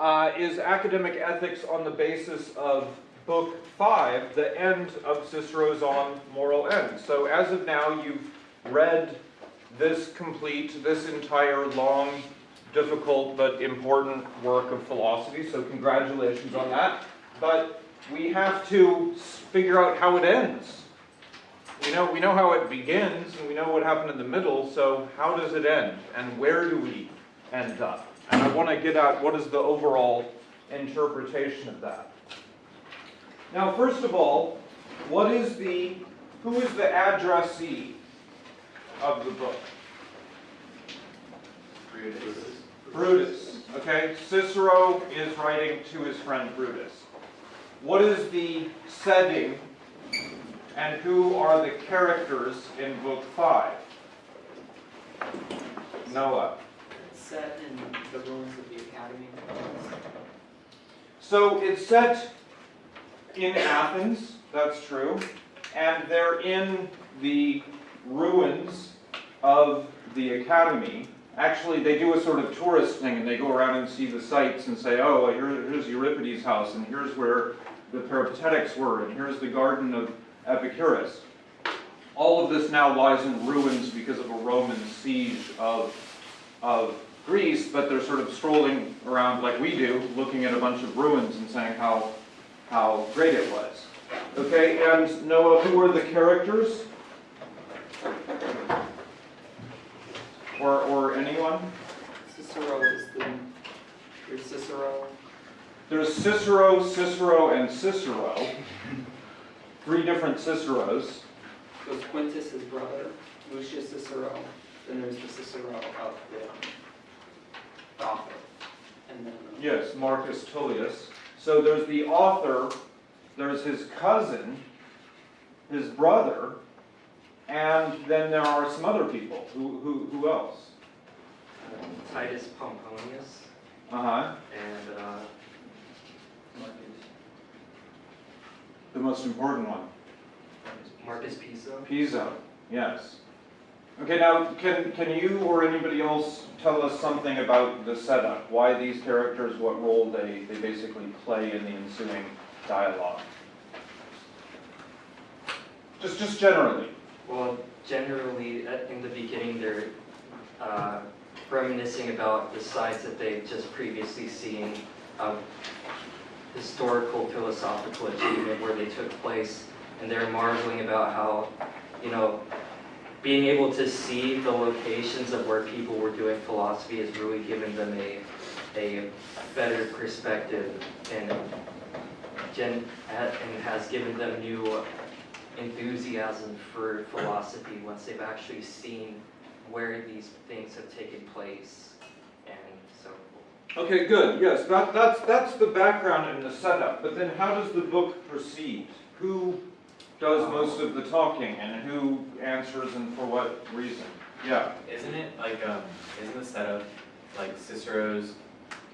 uh, is academic ethics on the basis of Book 5, the end of Cicero's On Moral End. So as of now, you've read this complete, this entire long, difficult, but important work of philosophy, so congratulations on that. But we have to figure out how it ends. We know, we know how it begins, and we know what happened in the middle, so how does it end? And where do we end up? And I want to get at what is the overall interpretation of that. Now, first of all, what is the, who is the addressee of the book? Brutus. Okay, Cicero is writing to his friend Brutus. What is the setting and who are the characters in book five? Noah. Set in the ruins of the academy. So it's set in Athens, that's true, and they're in the ruins of the academy. Actually, they do a sort of tourist thing and they go around and see the sites and say, oh, here, here's Euripides' house and here's where the Peripatetics were and here's the garden of Epicurus. All of this now lies in ruins because of a Roman siege of, of Greece, but they're sort of strolling around like we do, looking at a bunch of ruins and saying how, how great it was. Okay, and Noah, who are the characters? Or, or anyone? Cicero is the, there's Cicero, There's Cicero, Cicero, and Cicero. Three different Ciceros. there's Quintus, his brother, Lucius Cicero, then there's the Cicero of the author. And then, Yes, Marcus Tullius. So there's the author, there's his cousin, his brother, and then there are some other people. Who, who, who else? Titus Pomponius Uh-huh. and uh, The most important one. Marcus Piso. Piso, yes. Okay, now, can, can you or anybody else tell us something about the setup? Why these characters, what role they, they basically play in the ensuing dialogue? Just, just generally. Well, generally, in the beginning, they're uh, reminiscing about the sites that they've just previously seen of historical philosophical achievement where they took place, and they're marveling about how, you know, being able to see the locations of where people were doing philosophy has really given them a, a better perspective and and has given them new enthusiasm for philosophy once they've actually seen where these things have taken place and so Okay, good, yes, that, that's, that's the background and the setup, but then how does the book proceed? Who does most of the talking and who answers and for what reason? Yeah, Isn't it like, um, isn't the setup, like Cicero's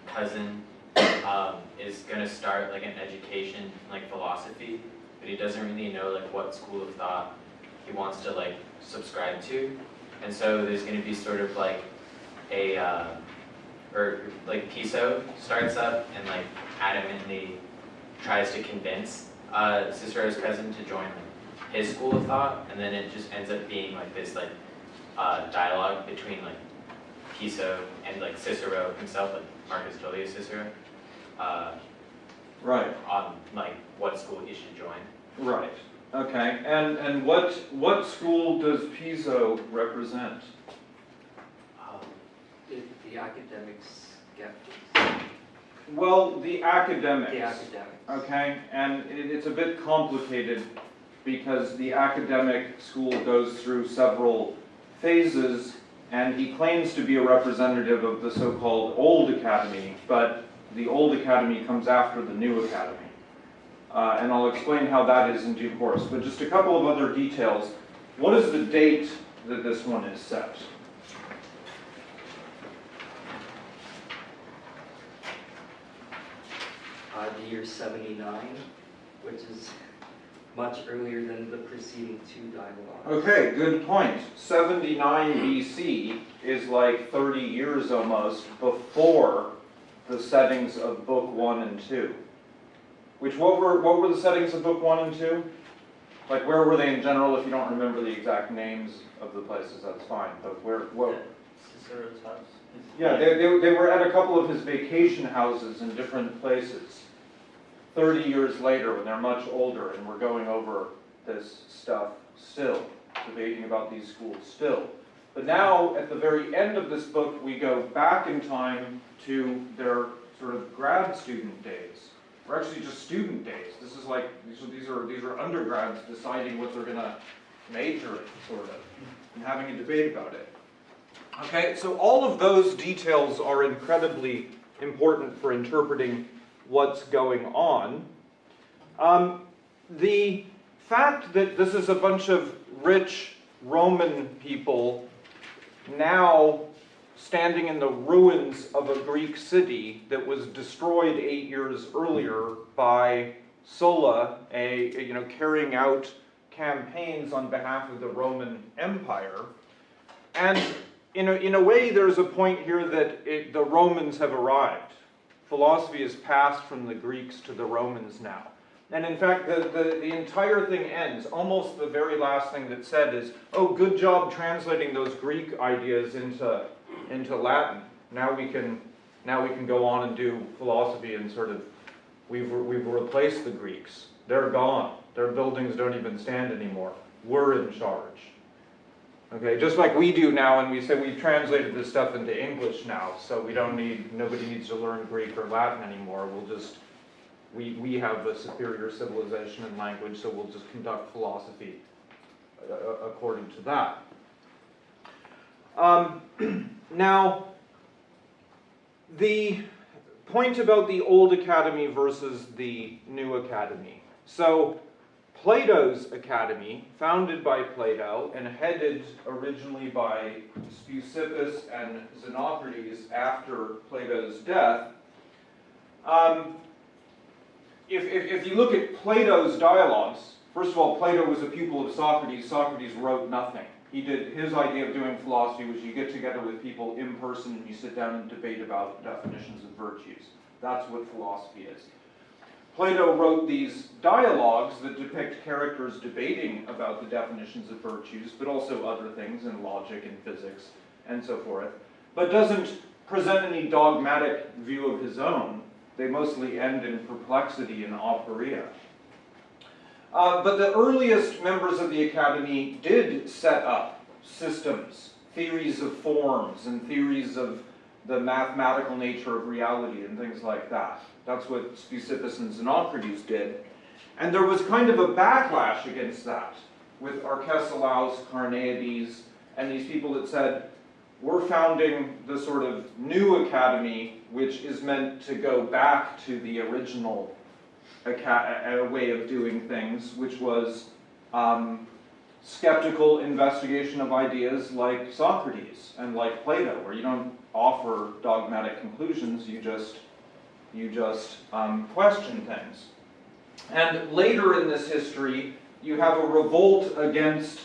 cousin, um, is gonna start like an education, like philosophy, but he doesn't really know like what school of thought he wants to like subscribe to, and so there's gonna be sort of like a, uh, or like Piso starts up and like adamantly tries to convince, uh, Cicero's cousin to join like, his school of thought, and then it just ends up being like this like uh, dialogue between like Piso and like Cicero himself, like Marcus Tullius Cicero, uh, right, on like what school he should join. right. Okay, and, and what, what school does Piso represent? Um, the, the academics skeptics, Well, the academics. the academics. Okay, and it, it's a bit complicated because the academic school goes through several phases and he claims to be a representative of the so-called old academy, but the old academy comes after the new academy. Uh, and I'll explain how that is in due course, but just a couple of other details. What is the date that this one is set? Uh, the year seventy-nine, which is much earlier than the preceding two dialogues. Okay, good point. 79 BC is like 30 years almost before the settings of book one and two. Which, what were, what were the settings of book one and two? Like, where were they in general? If you don't remember the exact names of the places, that's fine, but where, what? Cicero's house. Yeah, they, they, they were at a couple of his vacation houses in different places. Thirty years later, when they're much older, and we're going over this stuff still, debating about these schools still. But now, at the very end of this book, we go back in time to their sort of grad student days. Or actually just student days. This is like, these are, these are, undergrads deciding what they're gonna major in, sort of, and having a debate about it. Okay, so all of those details are incredibly important for interpreting what's going on. Um, the fact that this is a bunch of rich Roman people now standing in the ruins of a Greek city that was destroyed eight years earlier by Sulla, a, you know, carrying out campaigns on behalf of the Roman Empire. And in a, in a way, there's a point here that it, the Romans have arrived. Philosophy is passed from the Greeks to the Romans now. And in fact, the, the, the entire thing ends, almost the very last thing that's said is, oh, good job translating those Greek ideas into, into Latin. Now we can, now we can go on and do philosophy and sort of, we've, we've replaced the Greeks. They're gone. Their buildings don't even stand anymore. We're in charge. Okay, just like we do now, and we say we've translated this stuff into English now, so we don't need, nobody needs to learn Greek or Latin anymore. We'll just, we, we have a superior civilization and language, so we'll just conduct philosophy uh, according to that. Um, now, the point about the old academy versus the new academy. So, Plato's Academy, founded by Plato and headed originally by Speusippus and Xenocrates after Plato's death, um, if, if, if you look at Plato's dialogues, first of all, Plato was a pupil of Socrates. Socrates wrote nothing. He did his idea of doing philosophy was you get together with people in person and you sit down and debate about definitions of virtues. That's what philosophy is. Plato wrote these dialogues that depict characters debating about the definitions of virtues, but also other things in logic and physics and so forth, but doesn't present any dogmatic view of his own. They mostly end in perplexity and aporia. Uh, but the earliest members of the academy did set up systems, theories of forms, and theories of the mathematical nature of reality and things like that. That's what Speusippus and Xenocrates did. And there was kind of a backlash against that with Arcesilaus, Carneades, and these people that said, we're founding the sort of new academy, which is meant to go back to the original way of doing things, which was um, skeptical investigation of ideas like Socrates and like Plato, where you don't offer dogmatic conclusions, you just you just um, question things. And later in this history, you have a revolt against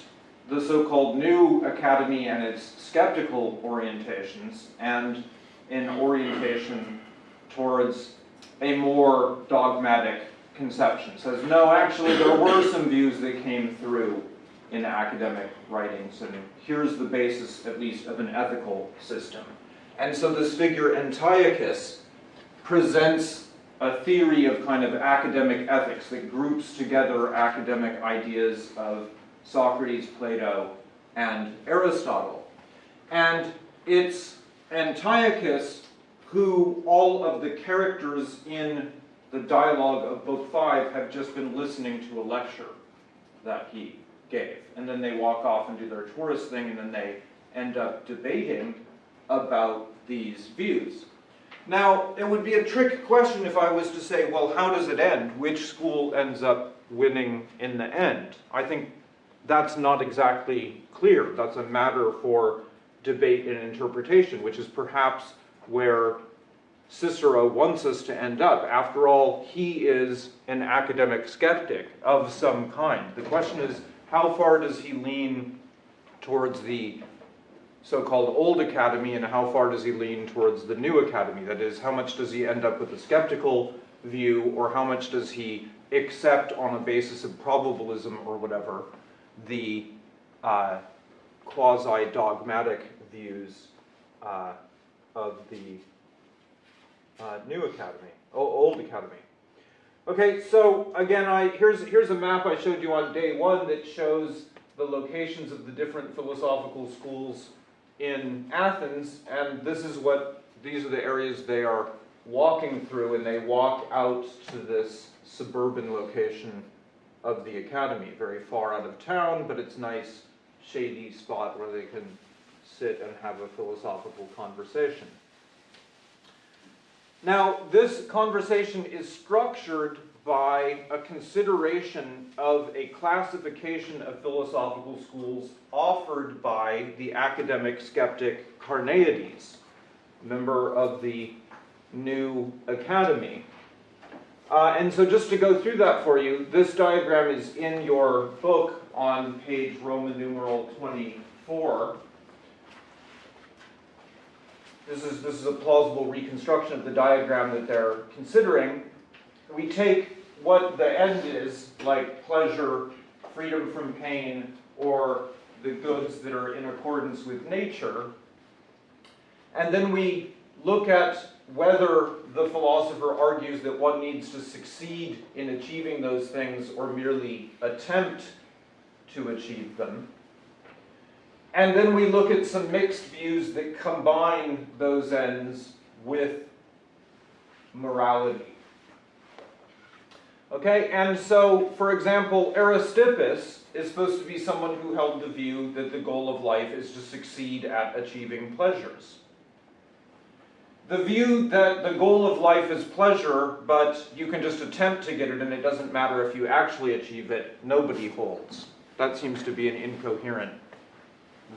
the so-called new academy and its skeptical orientations, and an orientation towards a more dogmatic conception. Says, no, actually there were some views that came through in academic writings, and here's the basis, at least, of an ethical system. And so this figure Antiochus presents a theory of kind of academic ethics that groups together academic ideas of Socrates, Plato, and Aristotle. And it's Antiochus who all of the characters in the dialogue of Book 5 have just been listening to a lecture that he gave. And then they walk off and do their tourist thing, and then they end up debating about these views. Now, it would be a trick question if I was to say, well, how does it end? Which school ends up winning in the end? I think that's not exactly clear. That's a matter for debate and interpretation, which is perhaps where Cicero wants us to end up. After all, he is an academic skeptic of some kind. The question is, how far does he lean towards the so-called old academy and how far does he lean towards the new academy? That is, how much does he end up with a skeptical view or how much does he accept on a basis of probabilism or whatever the uh, quasi-dogmatic views uh, of the uh, new academy, old academy. Okay, so again, I here's here's a map I showed you on day one that shows the locations of the different philosophical schools in Athens, and this is what these are the areas they are walking through, and they walk out to this suburban location of the academy, very far out of town, but it's nice shady spot where they can sit and have a philosophical conversation. Now, this conversation is structured by a consideration of a classification of philosophical schools offered by the academic skeptic Carneades, member of the new academy. Uh, and so just to go through that for you, this diagram is in your book on page Roman numeral 24. This is, this is a plausible reconstruction of the diagram that they're considering. We take what the end is, like pleasure, freedom from pain, or the goods that are in accordance with nature, and then we look at whether the philosopher argues that one needs to succeed in achieving those things or merely attempt to achieve them. And then we look at some mixed views that combine those ends with morality. Okay, and so, for example, Aristippus is supposed to be someone who held the view that the goal of life is to succeed at achieving pleasures. The view that the goal of life is pleasure, but you can just attempt to get it and it doesn't matter if you actually achieve it, nobody holds. That seems to be an incoherent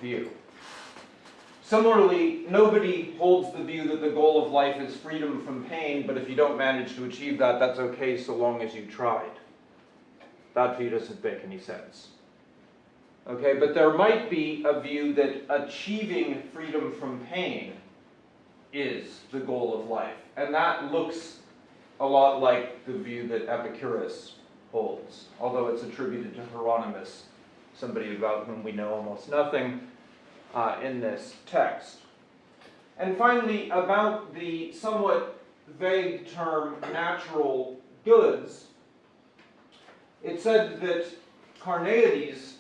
view. Similarly, nobody holds the view that the goal of life is freedom from pain, but if you don't manage to achieve that, that's okay so long as you tried. That view doesn't make any sense. Okay, but there might be a view that achieving freedom from pain is the goal of life. And that looks a lot like the view that Epicurus holds, although it's attributed to Hieronymus, somebody about whom we know almost nothing uh, in this text. And finally, about the somewhat vague term natural goods, it said that Carneades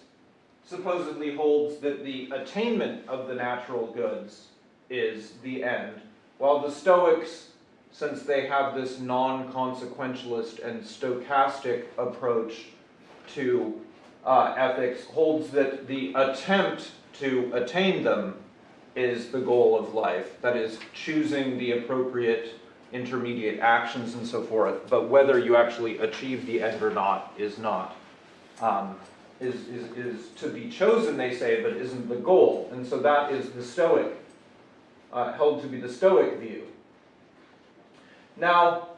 supposedly holds that the attainment of the natural goods is the end, while the Stoics, since they have this non-consequentialist and stochastic approach to uh, ethics, holds that the attempt to attain them is the goal of life. That is, choosing the appropriate intermediate actions and so forth, but whether you actually achieve the end or not is not. Um, is, is, is to be chosen, they say, but isn't the goal. And so that is the Stoic uh, held to be the Stoic view. Now,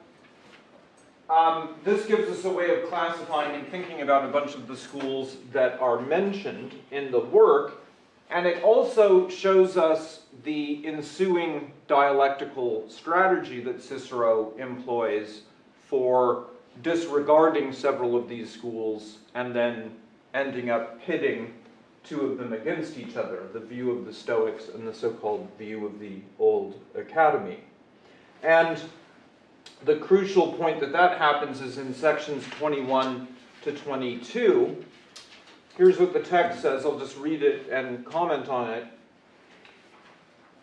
um, this gives us a way of classifying and thinking about a bunch of the schools that are mentioned in the work, and it also shows us the ensuing dialectical strategy that Cicero employs for disregarding several of these schools and then ending up pitting two of them against each other, the view of the Stoics and the so-called view of the old academy. And the crucial point that that happens is in sections 21 to 22. Here's what the text says. I'll just read it and comment on it.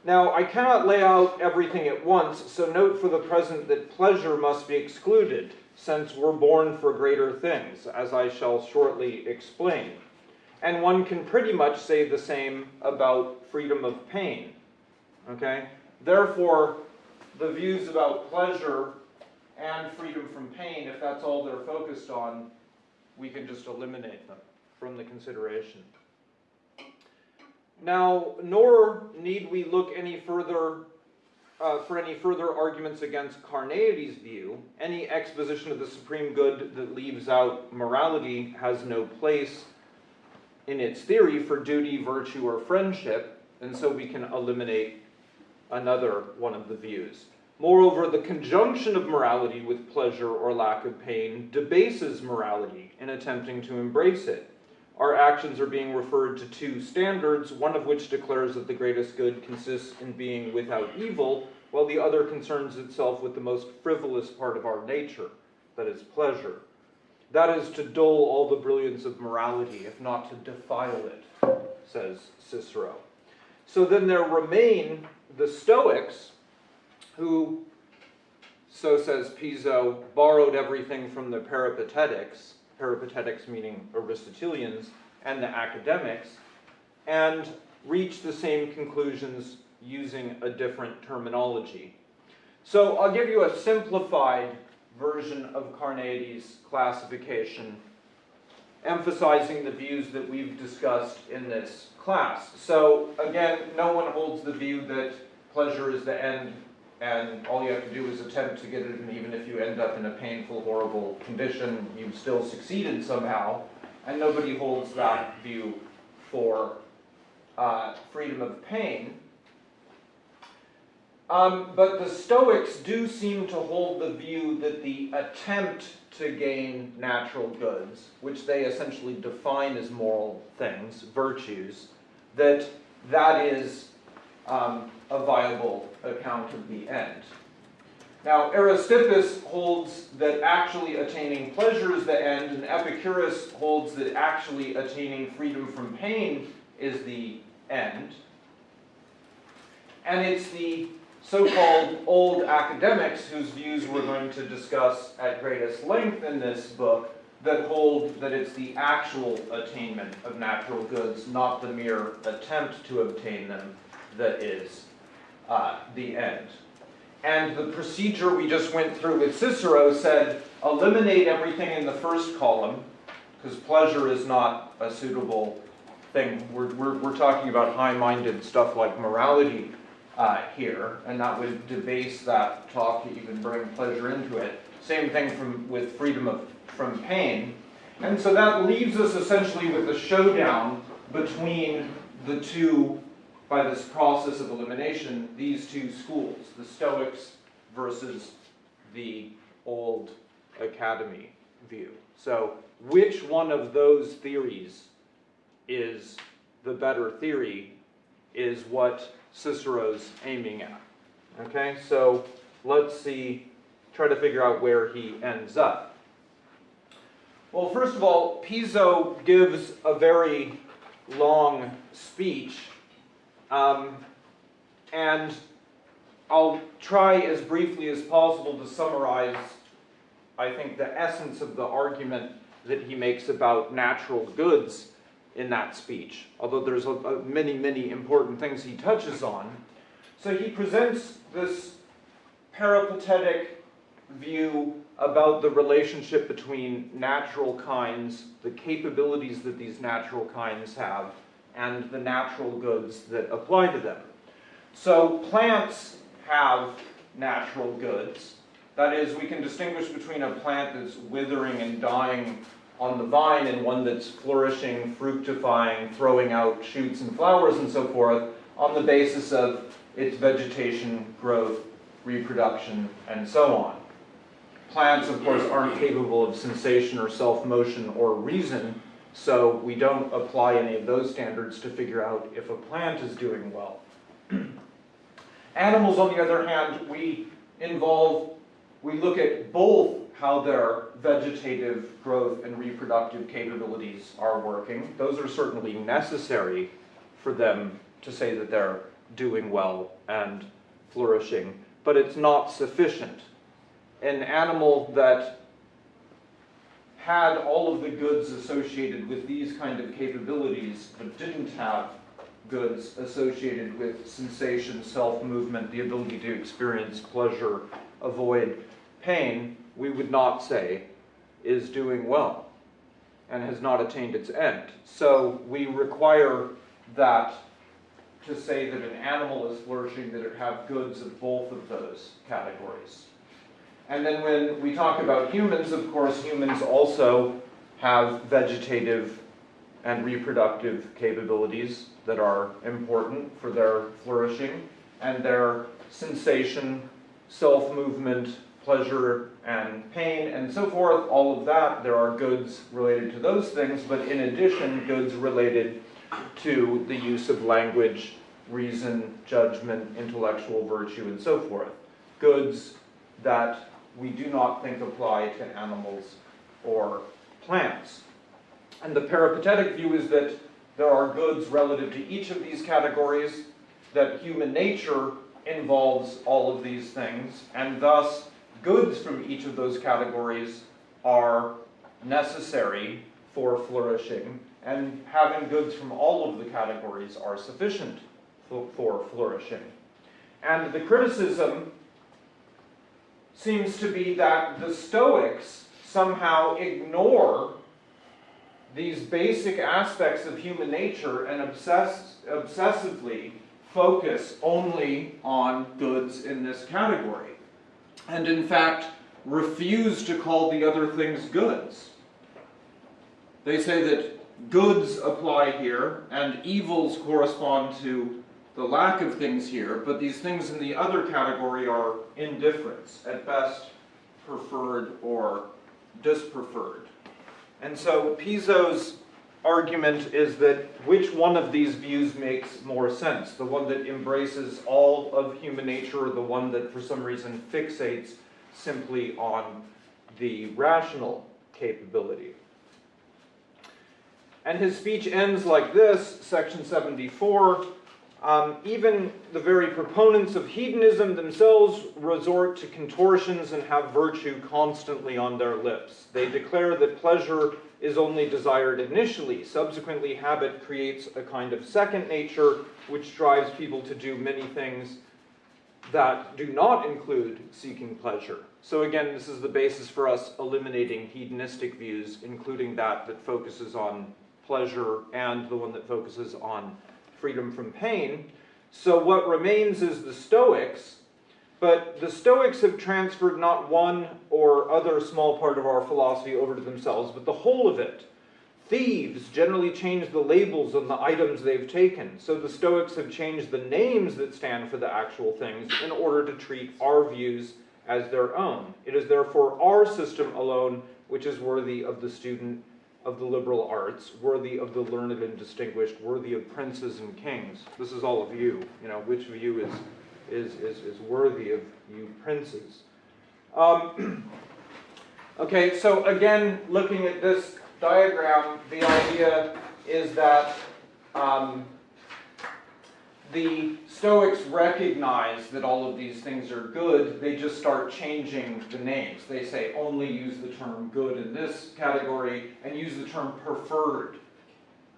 Now, I cannot lay out everything at once, so note for the present that pleasure must be excluded, since we're born for greater things, as I shall shortly explain. And one can pretty much say the same about freedom of pain. Okay? Therefore, the views about pleasure and freedom from pain, if that's all they're focused on, we can just eliminate them from the consideration. Now, nor need we look any further uh, for any further arguments against Carneades' view. Any exposition of the supreme good that leaves out morality has no place in its theory for duty, virtue, or friendship, and so we can eliminate another one of the views. Moreover, the conjunction of morality with pleasure or lack of pain debases morality in attempting to embrace it. Our actions are being referred to two standards, one of which declares that the greatest good consists in being without evil, while the other concerns itself with the most frivolous part of our nature, that is, pleasure. That is to dull all the brilliance of morality, if not to defile it, says Cicero. So then there remain the Stoics, who, so says Piso, borrowed everything from the Peripatetics, Peripatetics meaning Aristotelians, and the academics, and reach the same conclusions using a different terminology. So I'll give you a simplified version of Carneades' classification, emphasizing the views that we've discussed in this class. So again, no one holds the view that pleasure is the end and all you have to do is attempt to get it, and even if you end up in a painful, horrible condition, you've still succeeded somehow. And nobody holds that view for uh, freedom of pain. Um, but the Stoics do seem to hold the view that the attempt to gain natural goods, which they essentially define as moral things, virtues, that that is um, a viable account of the end. Now, Aristippus holds that actually attaining pleasure is the end, and Epicurus holds that actually attaining freedom from pain is the end. And it's the so-called old academics whose views we're going to discuss at greatest length in this book that hold that it's the actual attainment of natural goods, not the mere attempt to obtain them, that is uh, the end. And the procedure we just went through with Cicero said eliminate everything in the first column, because pleasure is not a suitable thing. We're, we're, we're talking about high-minded stuff like morality uh, here, and that would debase that talk to even bring pleasure into it. Same thing from, with freedom of, from pain. And so that leaves us essentially with a showdown between the two by this process of elimination these two schools, the Stoics versus the old academy view. So which one of those theories is the better theory is what Cicero's aiming at. Okay, so let's see, try to figure out where he ends up. Well, first of all, Piso gives a very long speech um, and I'll try as briefly as possible to summarize, I think, the essence of the argument that he makes about natural goods in that speech, although there's a, a many, many important things he touches on. So he presents this peripatetic view about the relationship between natural kinds, the capabilities that these natural kinds have, and the natural goods that apply to them. So plants have natural goods. That is, we can distinguish between a plant that's withering and dying on the vine and one that's flourishing, fructifying, throwing out shoots and flowers and so forth on the basis of its vegetation, growth, reproduction, and so on. Plants, of course, aren't capable of sensation or self-motion or reason, so we don't apply any of those standards to figure out if a plant is doing well. Animals, on the other hand, we involve, we look at both how their vegetative growth and reproductive capabilities are working. Those are certainly necessary for them to say that they're doing well and flourishing, but it's not sufficient. An animal that had all of the goods associated with these kind of capabilities, but didn't have goods associated with sensation, self-movement, the ability to experience pleasure, avoid pain, we would not say is doing well and has not attained its end. So we require that to say that an animal is flourishing, that it have goods of both of those categories. And then when we talk about humans, of course, humans also have vegetative and reproductive capabilities that are important for their flourishing, and their sensation, self-movement, pleasure and pain and so forth, all of that, there are goods related to those things, but in addition, goods related to the use of language, reason, judgment, intellectual virtue, and so forth. Goods that we do not think apply to animals or plants. And the peripatetic view is that there are goods relative to each of these categories, that human nature involves all of these things, and thus goods from each of those categories are necessary for flourishing, and having goods from all of the categories are sufficient for, flourishing. And the criticism seems to be that the Stoics somehow ignore these basic aspects of human nature and obsess, obsessively focus only on goods in this category. And in fact, refuse to call the other things goods. They say that goods apply here and evils correspond to the lack of things here, but these things in the other category are indifference, at best preferred or dispreferred. And so Piso's argument is that which one of these views makes more sense? The one that embraces all of human nature or the one that for some reason fixates simply on the rational capability? And his speech ends like this, section 74. Um, even the very proponents of hedonism themselves resort to contortions and have virtue constantly on their lips. They declare that pleasure is only desired initially. Subsequently, habit creates a kind of second nature which drives people to do many things that do not include seeking pleasure. So again, this is the basis for us eliminating hedonistic views, including that that focuses on pleasure and the one that focuses on freedom from pain. So what remains is the Stoics, but the Stoics have transferred not one or other small part of our philosophy over to themselves, but the whole of it. Thieves generally change the labels on the items they've taken, so the Stoics have changed the names that stand for the actual things in order to treat our views as their own. It is therefore our system alone which is worthy of the student of the liberal arts, worthy of the learned and distinguished, worthy of princes and kings. This is all of you, you know, which of you is, is, is, is worthy of you princes. Um, okay, so again, looking at this diagram, the idea is that um, the Stoics recognize that all of these things are good, they just start changing the names. They say only use the term good in this category and use the term preferred,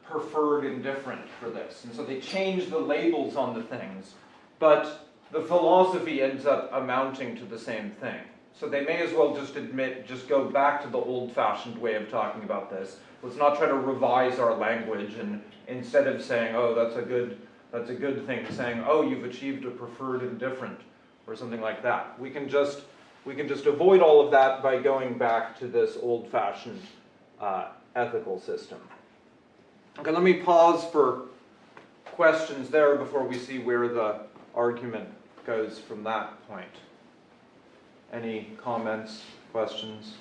preferred indifferent for this. And so they change the labels on the things, but the philosophy ends up amounting to the same thing. So they may as well just admit, just go back to the old-fashioned way of talking about this. Let's not try to revise our language and instead of saying, oh, that's a good that's a good thing, saying, oh, you've achieved a preferred indifferent, or something like that. We can just, we can just avoid all of that by going back to this old-fashioned uh, ethical system. Okay, let me pause for questions there before we see where the argument goes from that point. Any comments, questions?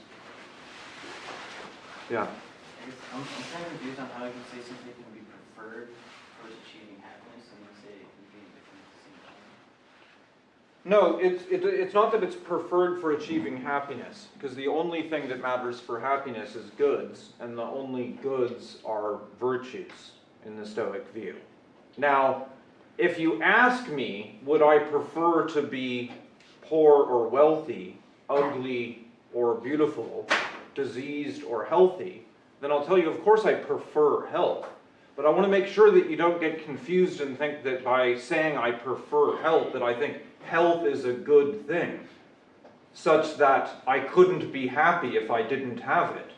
Yeah. I'm, I'm kind of confused on how you can say something can be preferred towards achieving happiness and then say it can be indifferent at the same time. No, it's, it, it's not that it's preferred for achieving happiness, because the only thing that matters for happiness is goods, and the only goods are virtues in the Stoic view. Now, if you ask me, would I prefer to be poor or wealthy, ugly or beautiful, diseased or healthy, then I'll tell you, of course I prefer health. But I want to make sure that you don't get confused and think that by saying I prefer health, that I think health is a good thing, such that I couldn't be happy if I didn't have it.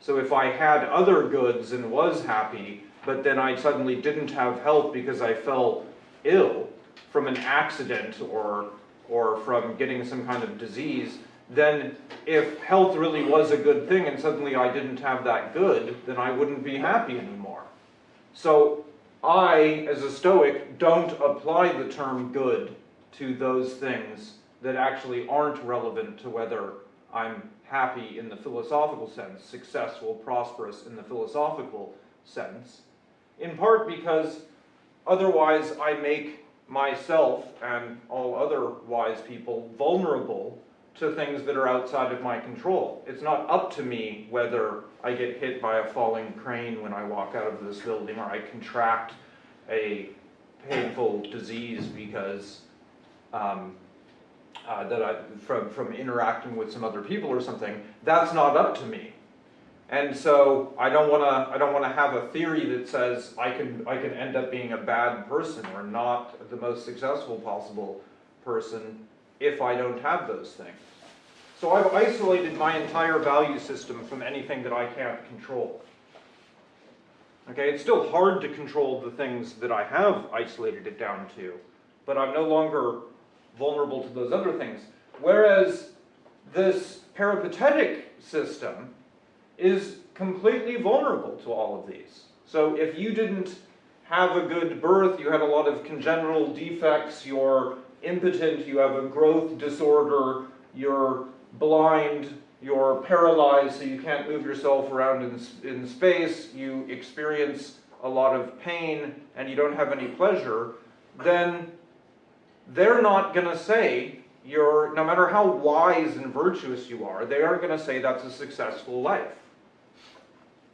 So if I had other goods and was happy, but then I suddenly didn't have health because I fell ill from an accident or, or from getting some kind of disease, then if health really was a good thing and suddenly I didn't have that good, then I wouldn't be happy anymore. So I, as a Stoic, don't apply the term good to those things that actually aren't relevant to whether I'm happy in the philosophical sense, successful, prosperous in the philosophical sense, in part because otherwise I make myself and all other wise people vulnerable to things that are outside of my control. It's not up to me whether I get hit by a falling crane when I walk out of this building or I contract a painful disease because um, uh, that I, from, from interacting with some other people or something, that's not up to me. And so I don't want to I don't want to have a theory that says I can I can end up being a bad person or not the most successful possible person if I don't have those things. So I've isolated my entire value system from anything that I can't control. Okay, it's still hard to control the things that I have isolated it down to, but I'm no longer vulnerable to those other things. Whereas this peripatetic system is completely vulnerable to all of these. So if you didn't have a good birth, you had a lot of congenital defects, you're impotent, you have a growth disorder, you're blind, you're paralyzed so you can't move yourself around in, in space, you experience a lot of pain and you don't have any pleasure, then they're not going to say you're, no matter how wise and virtuous you are, they aren't going to say that's a successful life.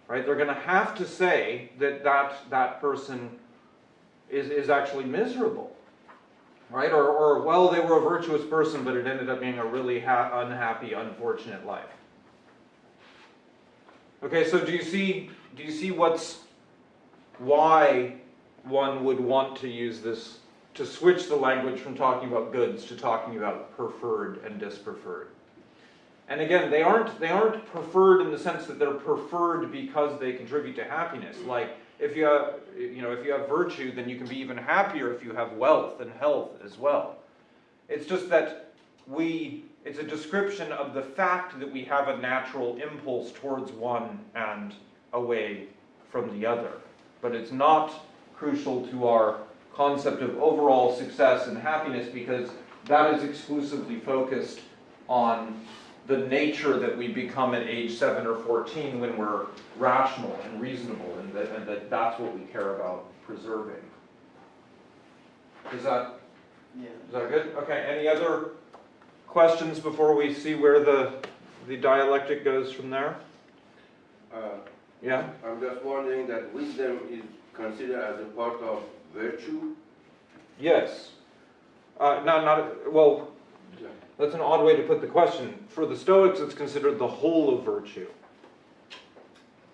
Right? They're going to have to say that that, that person is, is actually miserable. Right? Or, or, well, they were a virtuous person, but it ended up being a really unhappy, unfortunate life. Okay, so do you see, do you see what's, why one would want to use this to switch the language from talking about goods to talking about preferred and dispreferred. And again, they aren't, they aren't preferred in the sense that they're preferred because they contribute to happiness. Like, if you have, you know, if you have virtue, then you can be even happier if you have wealth and health as well. It's just that we, it's a description of the fact that we have a natural impulse towards one and away from the other. But it's not crucial to our concept of overall success and happiness because that is exclusively focused on the nature that we become at age 7 or 14 when we're rational and reasonable and that, and that that's what we care about preserving. Is that, Yeah. is that good? Okay, any other questions before we see where the, the dialectic goes from there? Uh, Yeah? I'm just wondering that wisdom is considered as a part of virtue? Yes. Uh, not, not, well, that's an odd way to put the question. For the Stoics, it's considered the whole of virtue.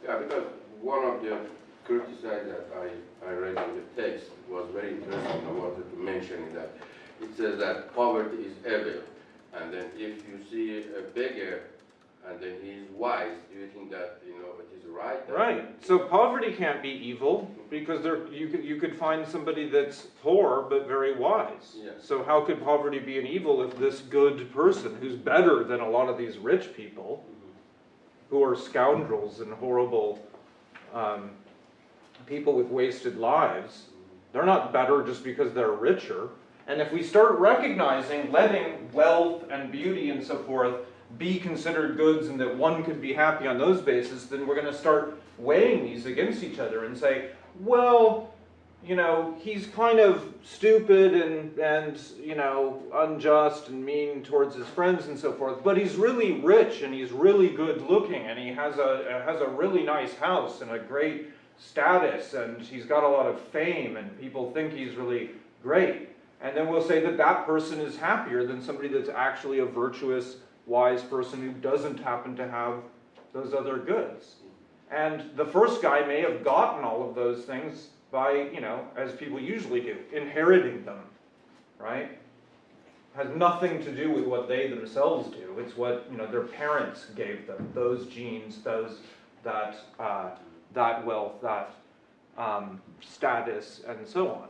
Yeah, because one of the criticisms that I, I read in the text was very interesting. I wanted to mention that. It says that poverty is evil. And then if you see a beggar and then he is wise, do you think that, you know, it is right? Right. So poverty can't be evil because there you could you could find somebody that's poor but very wise. Yeah. So how could poverty be an evil if this good person who's better than a lot of these rich people who are scoundrels and horrible um, people with wasted lives, they're not better just because they're richer. And if we start recognizing letting wealth and beauty and so forth be considered goods and that one could be happy on those bases, then we're going to start weighing these against each other and say, well, you know, he's kind of stupid and, and, you know, unjust and mean towards his friends and so forth, but he's really rich and he's really good looking and he has a, has a really nice house and a great status and he's got a lot of fame and people think he's really great. And then we'll say that that person is happier than somebody that's actually a virtuous, wise person who doesn't happen to have those other goods. And the first guy may have gotten all of those things by, you know, as people usually do, inheriting them, right? Has nothing to do with what they themselves do. It's what, you know, their parents gave them, those genes, those, that, uh, that wealth, that um, status, and so on.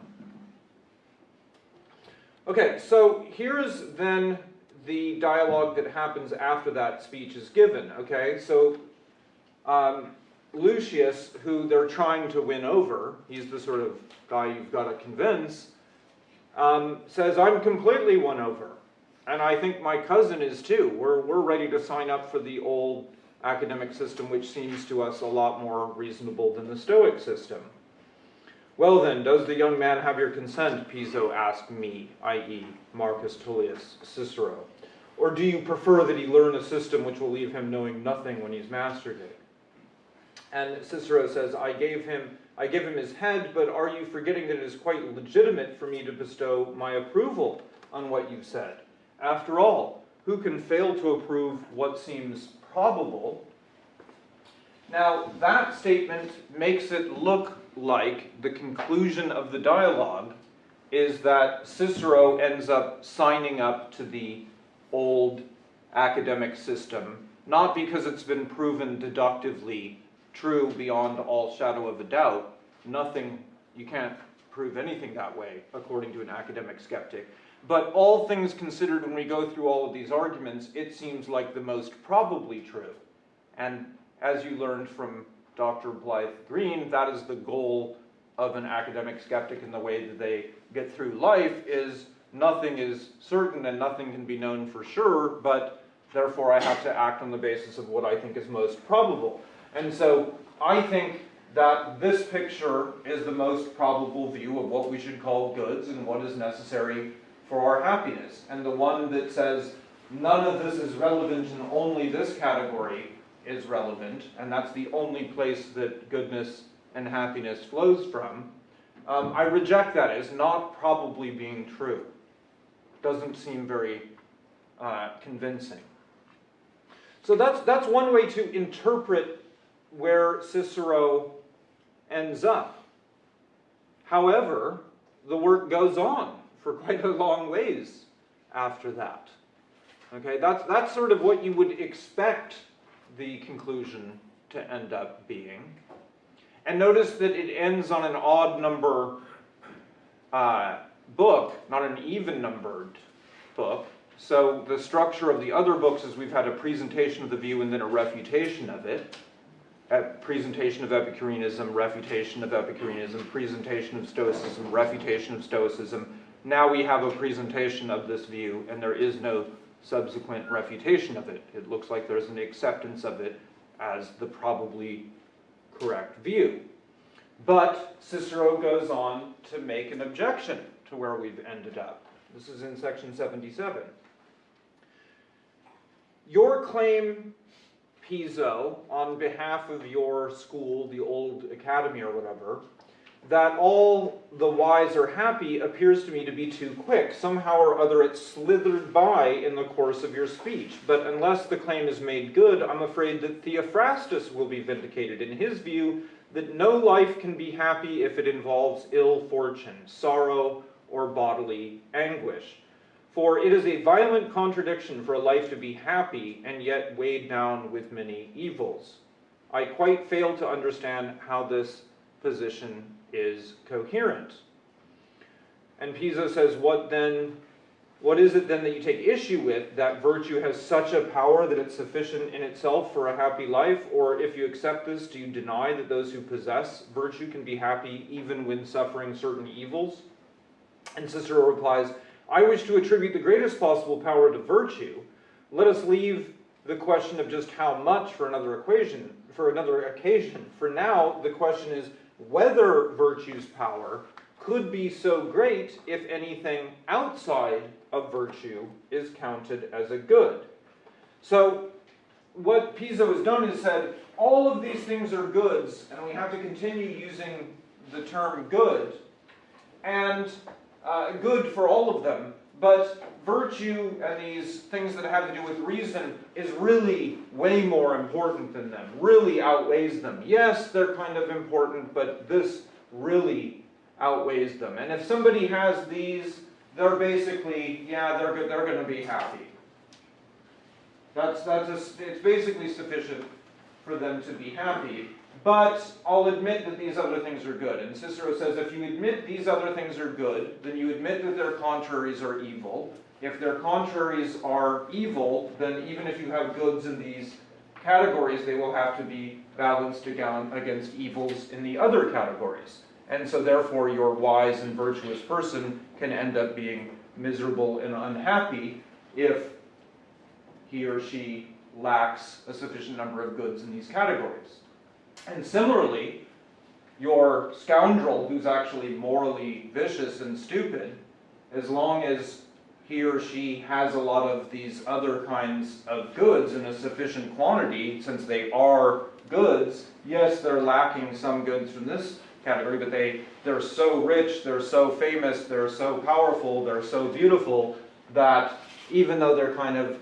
Okay, so here's then the dialogue that happens after that speech is given, okay? So, um, Lucius, who they're trying to win over, he's the sort of guy you've got to convince, um, says, I'm completely won over. And I think my cousin is too. We're, we're ready to sign up for the old academic system, which seems to us a lot more reasonable than the Stoic system. Well then, does the young man have your consent? Piso asked me, i.e., Marcus Tullius Cicero. Or do you prefer that he learn a system which will leave him knowing nothing when he's mastered it? And Cicero says, I gave him, I give him his head, but are you forgetting that it is quite legitimate for me to bestow my approval on what you've said? After all, who can fail to approve what seems probable? Now, that statement makes it look like the conclusion of the dialogue is that Cicero ends up signing up to the old academic system, not because it's been proven deductively true beyond all shadow of a doubt. Nothing, you can't prove anything that way, according to an academic skeptic. But all things considered, when we go through all of these arguments, it seems like the most probably true. And as you learned from Dr. Blythe Green, that is the goal of an academic skeptic in the way that they get through life is nothing is certain and nothing can be known for sure, but therefore I have to act on the basis of what I think is most probable. And so I think that this picture is the most probable view of what we should call goods and what is necessary for our happiness. And the one that says none of this is relevant and only this category is relevant, and that's the only place that goodness and happiness flows from, um, I reject that as not probably being true. Doesn't seem very uh, convincing. So that's, that's one way to interpret where Cicero ends up. However, the work goes on for quite a long ways after that. Okay, that's, that's sort of what you would expect the conclusion to end up being. And notice that it ends on an odd number uh, book, not an even numbered book. So the structure of the other books is we've had a presentation of the view and then a refutation of it. A presentation of Epicureanism, refutation of Epicureanism, presentation of Stoicism, refutation of Stoicism. Now we have a presentation of this view and there is no subsequent refutation of it. It looks like there's an acceptance of it as the probably correct view. But Cicero goes on to make an objection to where we've ended up. This is in section 77. Your claim, Piso, on behalf of your school, the old academy or whatever, that all the wise are happy appears to me to be too quick. Somehow or other it slithered by in the course of your speech. But unless the claim is made good, I'm afraid that Theophrastus will be vindicated in his view that no life can be happy if it involves ill fortune, sorrow, or bodily anguish. For it is a violent contradiction for a life to be happy and yet weighed down with many evils. I quite fail to understand how this position is coherent. And Piso says, what then, what is it then that you take issue with, that virtue has such a power that it's sufficient in itself for a happy life? Or if you accept this, do you deny that those who possess virtue can be happy even when suffering certain evils? And Cicero replies, I wish to attribute the greatest possible power to virtue. Let us leave the question of just how much for another equation, for another occasion. For now, the question is whether virtue's power could be so great if anything outside of virtue is counted as a good. So what Piso has done is said, all of these things are goods, and we have to continue using the term good, and uh, good for all of them, but virtue and these things that have to do with reason is really way more important than them, really outweighs them. Yes, they're kind of important, but this really outweighs them. And if somebody has these, they're basically, yeah, they're, they're going to be happy. That's, that's a, it's basically sufficient for them to be happy. But I'll admit that these other things are good. And Cicero says if you admit these other things are good, then you admit that their contraries are evil. If their contraries are evil, then even if you have goods in these categories, they will have to be balanced against evils in the other categories. And so therefore your wise and virtuous person can end up being miserable and unhappy if he or she lacks a sufficient number of goods in these categories. And similarly, your scoundrel who's actually morally vicious and stupid, as long as he or she has a lot of these other kinds of goods in a sufficient quantity, since they are goods, yes, they're lacking some goods from this category, but they, they're so rich, they're so famous, they're so powerful, they're so beautiful, that even though they're kind of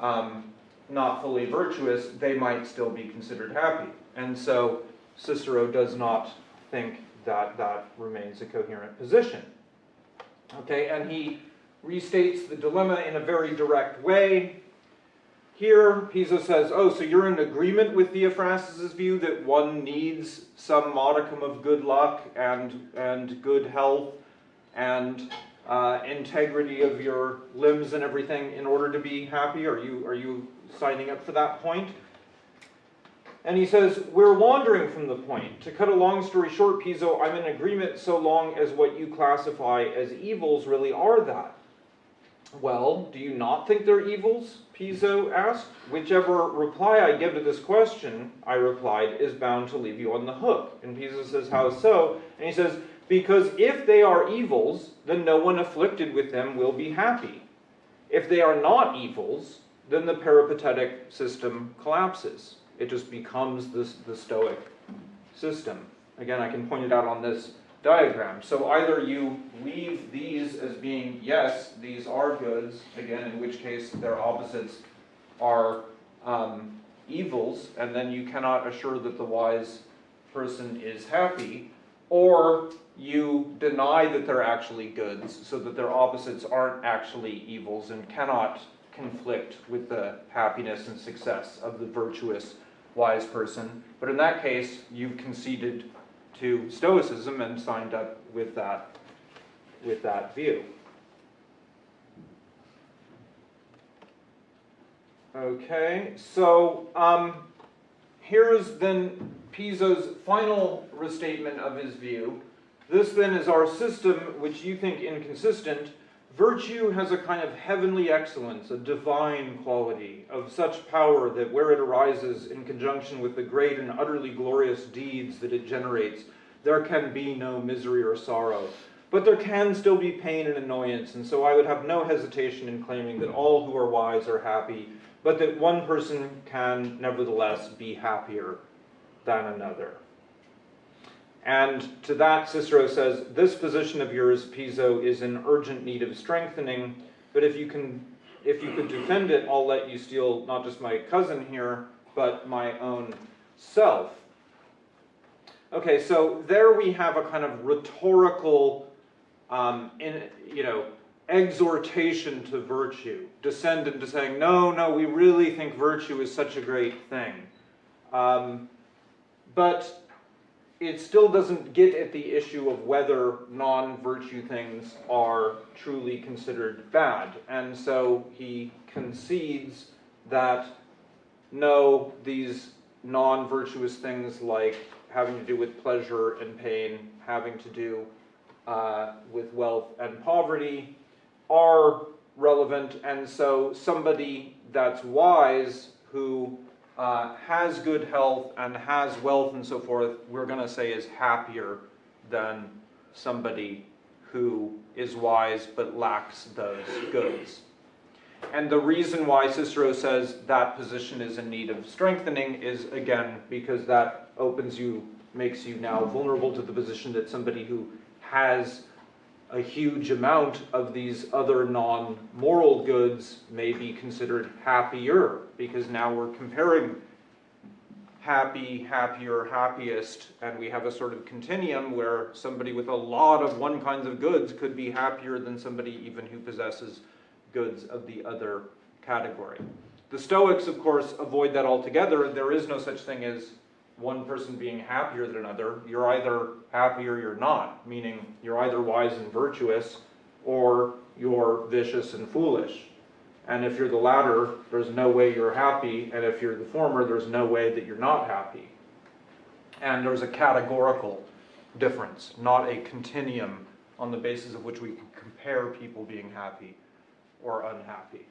um, not fully virtuous, they might still be considered happy. And so Cicero does not think that that remains a coherent position. Okay, and he restates the dilemma in a very direct way. Here, Piso says, oh, so you're in agreement with Theophrastus' view that one needs some modicum of good luck and, and good health and uh, integrity of your limbs and everything in order to be happy? Are you, are you signing up for that point? And he says, we're wandering from the point. To cut a long story short, Piso, I'm in agreement so long as what you classify as evils really are that. Well, do you not think they're evils? Piso asked. Whichever reply I give to this question, I replied, is bound to leave you on the hook. And Piso says, how so? And he says, because if they are evils, then no one afflicted with them will be happy. If they are not evils, then the peripatetic system collapses. It just becomes this, the Stoic system. Again, I can point it out on this diagram. So either you leave these as being, yes, these are goods, again, in which case their opposites are um, evils, and then you cannot assure that the wise person is happy, or you deny that they're actually goods, so that their opposites aren't actually evils and cannot conflict with the happiness and success of the virtuous wise person. But in that case, you've conceded to Stoicism and signed up with that, with that view. Okay, so um, here is then Piso's final restatement of his view. This then is our system, which you think inconsistent. Virtue has a kind of heavenly excellence, a divine quality, of such power that where it arises in conjunction with the great and utterly glorious deeds that it generates, there can be no misery or sorrow. But there can still be pain and annoyance, and so I would have no hesitation in claiming that all who are wise are happy, but that one person can nevertheless be happier than another. And to that, Cicero says, this position of yours, Piso, is in urgent need of strengthening, but if you can, if you could defend it, I'll let you steal not just my cousin here, but my own self. Okay, so there we have a kind of rhetorical, um, in, you know, exhortation to virtue, descendant to saying, no, no, we really think virtue is such a great thing. Um, but it still doesn't get at the issue of whether non-virtue things are truly considered bad. And so he concedes that no, these non-virtuous things like having to do with pleasure and pain, having to do uh, with wealth and poverty are relevant. And so somebody that's wise who uh, has good health and has wealth and so forth, we're going to say is happier than somebody who is wise but lacks those goods. And the reason why Cicero says that position is in need of strengthening is, again, because that opens you, makes you now vulnerable to the position that somebody who has a huge amount of these other non-moral goods may be considered happier, because now we're comparing happy, happier, happiest, and we have a sort of continuum where somebody with a lot of one kinds of goods could be happier than somebody even who possesses goods of the other category. The Stoics, of course, avoid that altogether. There is no such thing as one person being happier than another, you're either happy or you're not, meaning you're either wise and virtuous or you're vicious and foolish. And if you're the latter, there's no way you're happy, and if you're the former, there's no way that you're not happy. And there's a categorical difference, not a continuum on the basis of which we can compare people being happy or unhappy.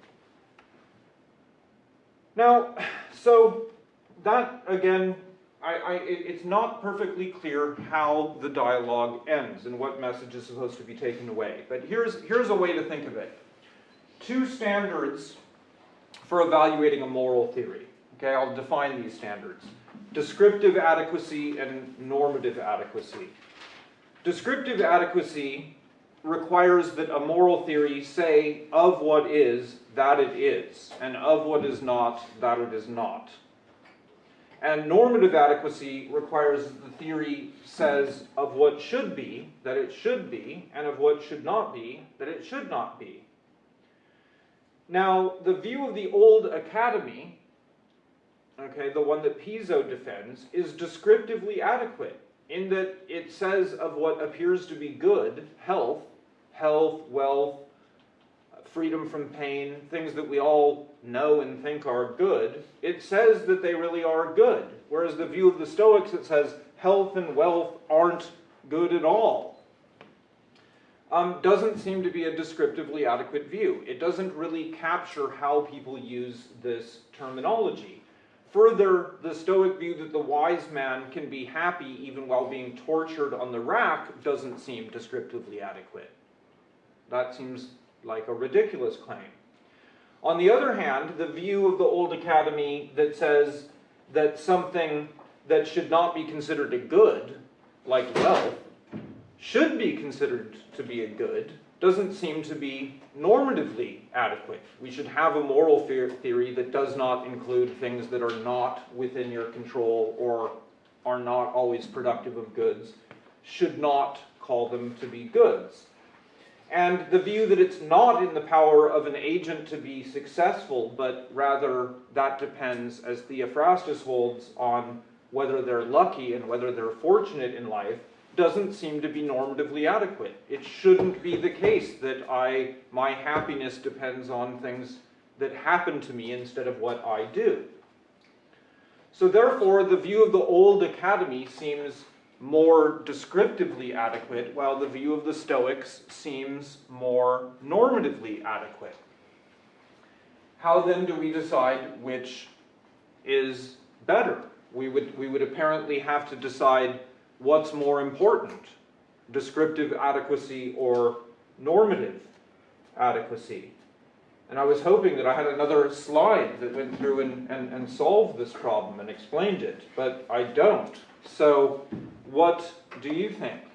Now, so that again, I, I, it's not perfectly clear how the dialogue ends and what message is supposed to be taken away. But here's, here's a way to think of it. Two standards for evaluating a moral theory. Okay, I'll define these standards. Descriptive adequacy and normative adequacy. Descriptive adequacy requires that a moral theory say of what is, that it is, and of what is not, that it is not. And normative adequacy requires that the theory says of what should be, that it should be, and of what should not be, that it should not be. Now, the view of the old academy, okay, the one that Piso defends, is descriptively adequate in that it says of what appears to be good, health, health, wealth, freedom from pain, things that we all know and think are good, it says that they really are good. Whereas the view of the Stoics, it says health and wealth aren't good at all. Um, doesn't seem to be a descriptively adequate view. It doesn't really capture how people use this terminology. Further, the Stoic view that the wise man can be happy even while being tortured on the rack doesn't seem descriptively adequate. That seems like a ridiculous claim. On the other hand, the view of the old academy that says that something that should not be considered a good, like wealth, should be considered to be a good, doesn't seem to be normatively adequate. We should have a moral theory that does not include things that are not within your control or are not always productive of goods, should not call them to be goods. And the view that it's not in the power of an agent to be successful, but rather that depends, as Theophrastus holds, on whether they're lucky and whether they're fortunate in life, doesn't seem to be normatively adequate. It shouldn't be the case that I, my happiness depends on things that happen to me instead of what I do. So therefore, the view of the old academy seems more descriptively adequate, while the view of the Stoics seems more normatively adequate. How then do we decide which is better? We would, we would apparently have to decide what's more important, descriptive adequacy or normative adequacy. And I was hoping that I had another slide that went through and, and, and solved this problem and explained it, but I don't. So what do you think?